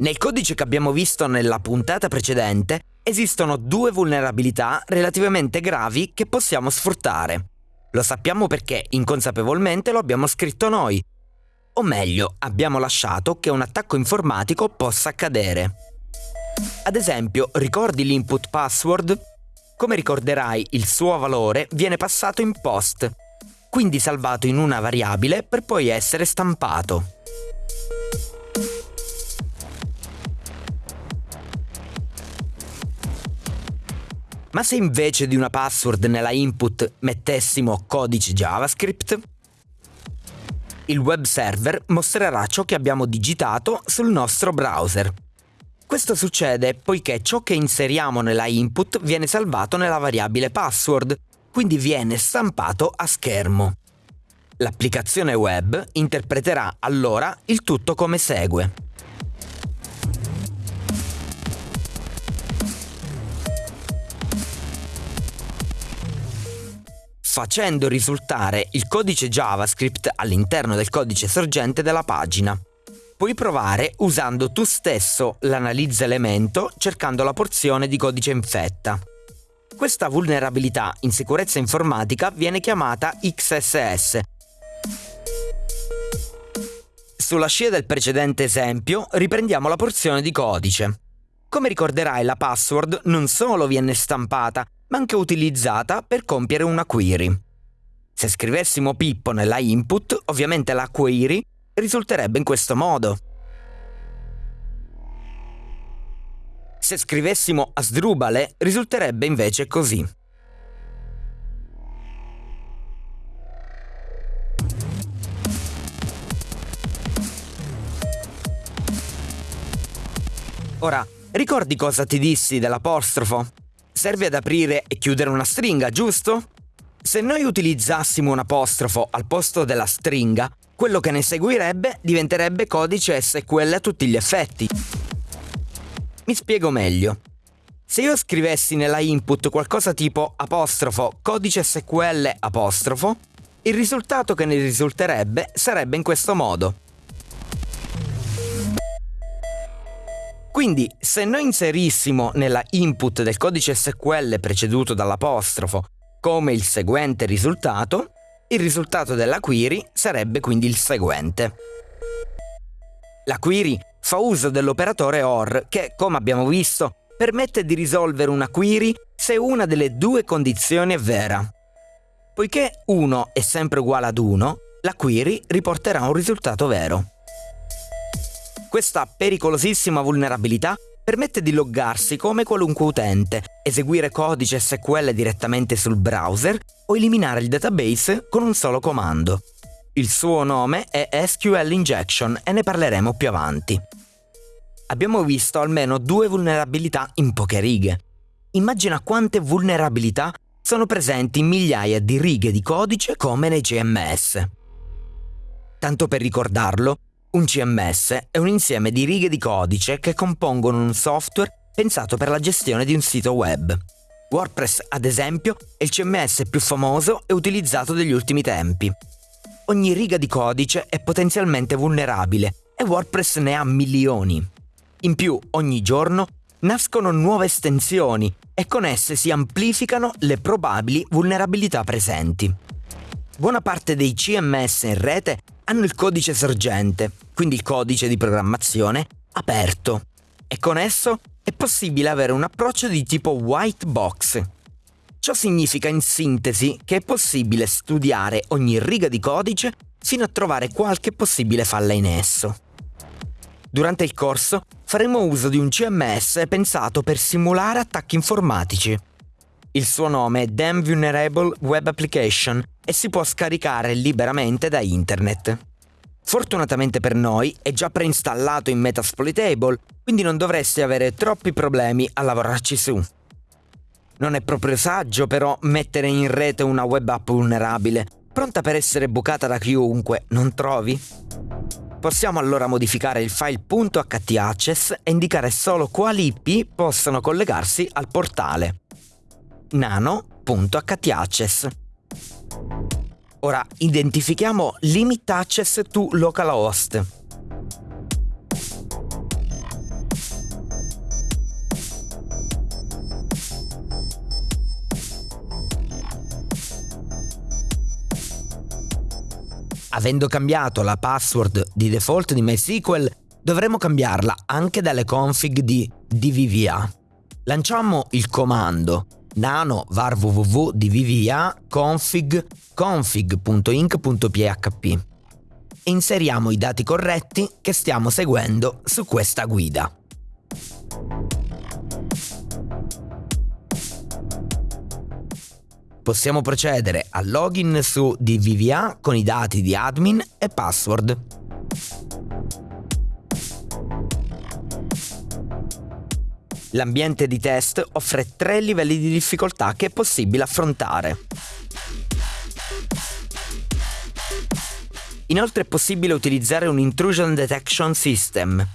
Nel codice che abbiamo visto nella puntata precedente esistono due vulnerabilità relativamente gravi che possiamo sfruttare. Lo sappiamo perché inconsapevolmente lo abbiamo scritto noi. O meglio, abbiamo lasciato che un attacco informatico possa accadere. Ad esempio, ricordi l'input password? Come ricorderai, il suo valore viene passato in post, quindi salvato in una variabile per poi essere stampato. Ma se invece di una password nella input mettessimo codice JavaScript? Il web server mostrerà ciò che abbiamo digitato sul nostro browser. Questo succede poiché ciò che inseriamo nella input viene salvato nella variabile password, quindi viene stampato a schermo. L'applicazione web interpreterà allora il tutto come segue. Facendo risultare il codice JavaScript all'interno del codice sorgente della pagina. Puoi provare usando tu stesso l'analizza elemento cercando la porzione di codice infetta. Questa vulnerabilità in sicurezza informatica viene chiamata XSS. Sulla scia del precedente esempio riprendiamo la porzione di codice. Come ricorderai la password non solo viene stampata, ma anche utilizzata per compiere una query. Se scrivessimo Pippo nella input, ovviamente la query risulterebbe in questo modo. Se scrivessimo Asdrubale, risulterebbe invece così. Ora, ricordi cosa ti dissi dell'apostrofo? Serve ad aprire e chiudere una stringa, giusto? Se noi utilizzassimo un apostrofo al posto della stringa, quello che ne seguirebbe diventerebbe codice SQL a tutti gli effetti. Mi spiego meglio. Se io scrivessi nella input qualcosa tipo apostrofo codice SQL apostrofo, il risultato che ne risulterebbe sarebbe in questo modo. Quindi se noi inserissimo nella input del codice SQL preceduto dall'apostrofo come il seguente risultato, il risultato della query sarebbe quindi il seguente. La query fa uso dell'operatore OR che, come abbiamo visto, permette di risolvere una query se una delle due condizioni è vera. Poiché 1 è sempre uguale ad 1, la query riporterà un risultato vero. Questa pericolosissima vulnerabilità permette di loggarsi come qualunque utente, eseguire codice SQL direttamente sul browser o eliminare il database con un solo comando. Il suo nome è SQL Injection e ne parleremo più avanti. Abbiamo visto almeno due vulnerabilità in poche righe. Immagina quante vulnerabilità sono presenti in migliaia di righe di codice come nei CMS. Tanto per ricordarlo, un CMS è un insieme di righe di codice che compongono un software pensato per la gestione di un sito web. WordPress, ad esempio, è il CMS più famoso e utilizzato degli ultimi tempi. Ogni riga di codice è potenzialmente vulnerabile e WordPress ne ha milioni. In più, ogni giorno nascono nuove estensioni e con esse si amplificano le probabili vulnerabilità presenti. Buona parte dei CMS in rete hanno il codice sorgente, quindi il codice di programmazione, aperto e con esso è possibile avere un approccio di tipo white box. Ciò significa in sintesi che è possibile studiare ogni riga di codice fino a trovare qualche possibile falla in esso. Durante il corso faremo uso di un CMS pensato per simulare attacchi informatici. Il suo nome è Damn Vulnerable Web Application e si può scaricare liberamente da internet. Fortunatamente per noi è già preinstallato in Metasploitable, quindi non dovresti avere troppi problemi a lavorarci su. Non è proprio saggio però mettere in rete una web app vulnerabile, pronta per essere bucata da chiunque, non trovi? Possiamo allora modificare il file .htaccess e indicare solo quali IP possono collegarsi al portale. nano.htaccess Ora identifichiamo limit access to localhost. Avendo cambiato la password di default di MySQL, dovremo cambiarla anche dalle config di DVVA. Lanciamo il comando nano var www dvva config config.inc.php e inseriamo i dati corretti che stiamo seguendo su questa guida. Possiamo procedere al login su DVVA con i dati di admin e password. L'ambiente di test offre tre livelli di difficoltà che è possibile affrontare. Inoltre è possibile utilizzare un Intrusion Detection System.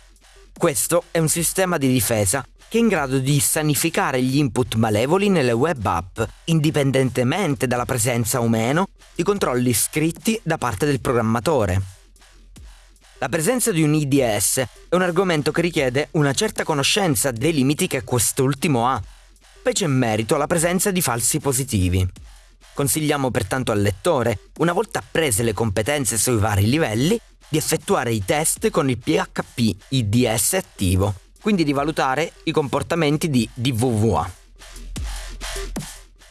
Questo è un sistema di difesa che è in grado di sanificare gli input malevoli nelle web app, indipendentemente dalla presenza o meno di controlli scritti da parte del programmatore. La presenza di un IDS è un argomento che richiede una certa conoscenza dei limiti che quest'ultimo ha, specie in merito alla presenza di falsi positivi. Consigliamo pertanto al lettore, una volta apprese le competenze sui vari livelli, di effettuare i test con il PHP IDS attivo, quindi di valutare i comportamenti di DVVA.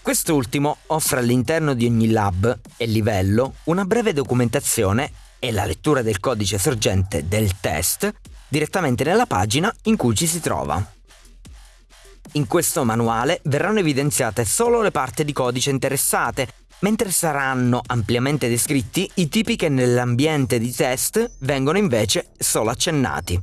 Quest'ultimo offre all'interno di ogni lab e livello una breve documentazione e la lettura del codice sorgente del test direttamente nella pagina in cui ci si trova. In questo manuale verranno evidenziate solo le parti di codice interessate, mentre saranno ampiamente descritti i tipi che nell'ambiente di test vengono invece solo accennati.